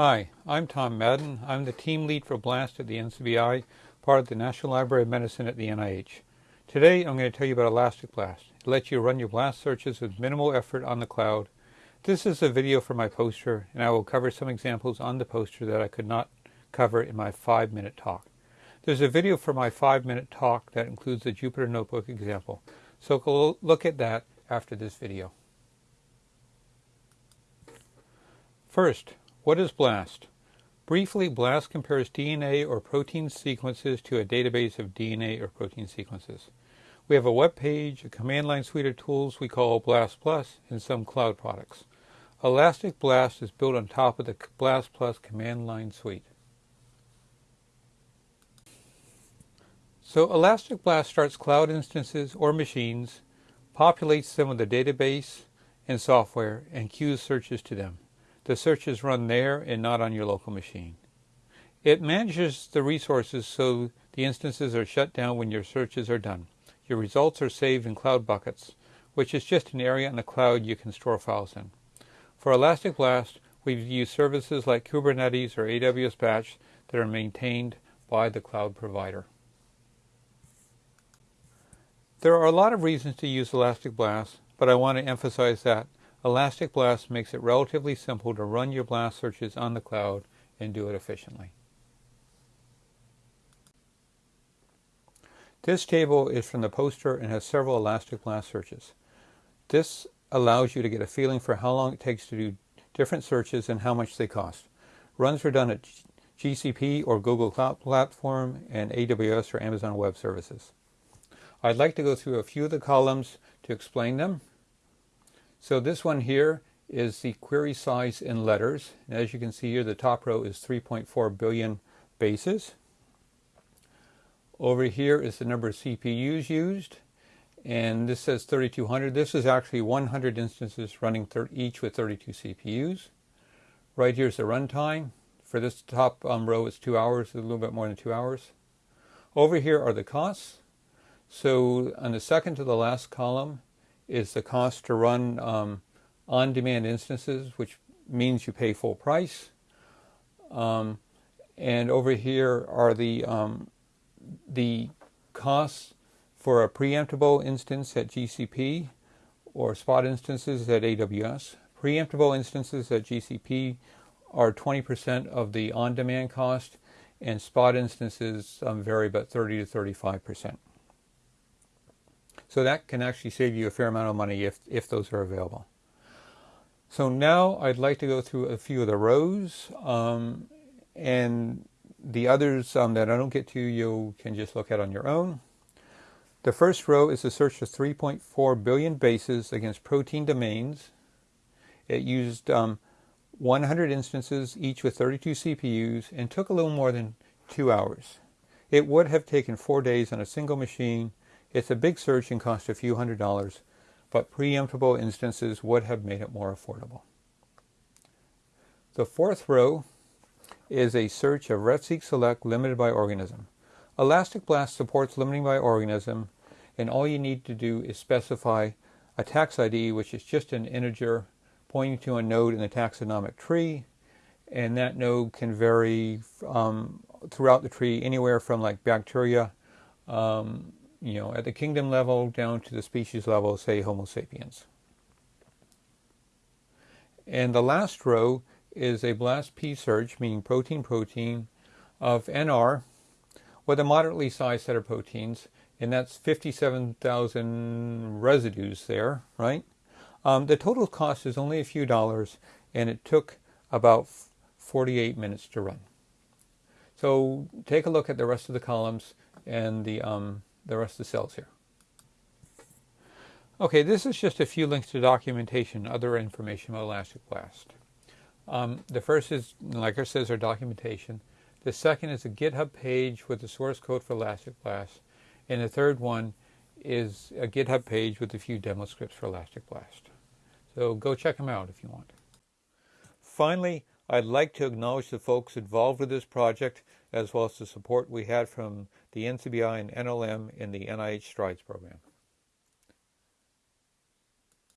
Hi, I'm Tom Madden. I'm the team lead for BLAST at the NCBI, part of the National Library of Medicine at the NIH. Today I'm going to tell you about Elastic Blast. It lets you run your BLAST searches with minimal effort on the cloud. This is a video for my poster, and I will cover some examples on the poster that I could not cover in my five-minute talk. There's a video for my five-minute talk that includes the Jupyter Notebook example, so go look at that after this video. First, what is BLAST? Briefly, BLAST compares DNA or protein sequences to a database of DNA or protein sequences. We have a web page, a command line suite of tools we call BLAST Plus, and some cloud products. Elastic Blast is built on top of the BLAST Plus command line suite. So Elastic Blast starts cloud instances or machines, populates them with the database and software, and queues searches to them. The search is run there and not on your local machine. It manages the resources so the instances are shut down when your searches are done. Your results are saved in cloud buckets, which is just an area in the cloud you can store files in. For Elastic Blast, we've used services like Kubernetes or AWS Batch that are maintained by the cloud provider. There are a lot of reasons to use Elastic Blast, but I want to emphasize that Elastic Blast makes it relatively simple to run your blast searches on the cloud and do it efficiently. This table is from the poster and has several Elastic Blast searches. This allows you to get a feeling for how long it takes to do different searches and how much they cost. Runs are done at GCP or Google Cloud Platform and AWS or Amazon Web Services. I'd like to go through a few of the columns to explain them so this one here is the query size in letters. And As you can see here, the top row is 3.4 billion bases. Over here is the number of CPUs used, and this says 3200. This is actually 100 instances running each with 32 CPUs. Right here is the runtime. For this top um, row, it's two hours, a little bit more than two hours. Over here are the costs. So on the second to the last column, is the cost to run um, on-demand instances, which means you pay full price. Um, and over here are the um, the costs for a preemptible instance at GCP or spot instances at AWS. Preemptible instances at GCP are 20% of the on-demand cost, and spot instances um, vary about 30 to 35 percent. So that can actually save you a fair amount of money if, if those are available. So now I'd like to go through a few of the rows um, and the others um, that I don't get to you can just look at on your own. The first row is a search of 3.4 billion bases against protein domains. It used um, 100 instances, each with 32 CPUs, and took a little more than two hours. It would have taken four days on a single machine it's a big search and cost a few hundred dollars, but preemptible instances would have made it more affordable. The fourth row is a search of RefSeq Select limited by organism. Elastic Blast supports limiting by organism, and all you need to do is specify a tax ID, which is just an integer pointing to a node in the taxonomic tree, and that node can vary um, throughout the tree anywhere from like bacteria um, you know, at the kingdom level down to the species level, say Homo sapiens. And the last row is a BLAST-P search, meaning protein-protein, of NR with a moderately sized set of proteins, and that's 57,000 residues there, right? Um, the total cost is only a few dollars, and it took about 48 minutes to run. So take a look at the rest of the columns and the um, the rest of the cells here. Okay, this is just a few links to documentation, other information about Elastic Blast. Um, the first is, like I says, our documentation. The second is a GitHub page with the source code for Elastic Blast. And the third one is a GitHub page with a few demo scripts for Elastic Blast. So go check them out if you want. Finally, I'd like to acknowledge the folks involved with this project, as well as the support we had from the NCBI and NLM in the NIH STRIDES program.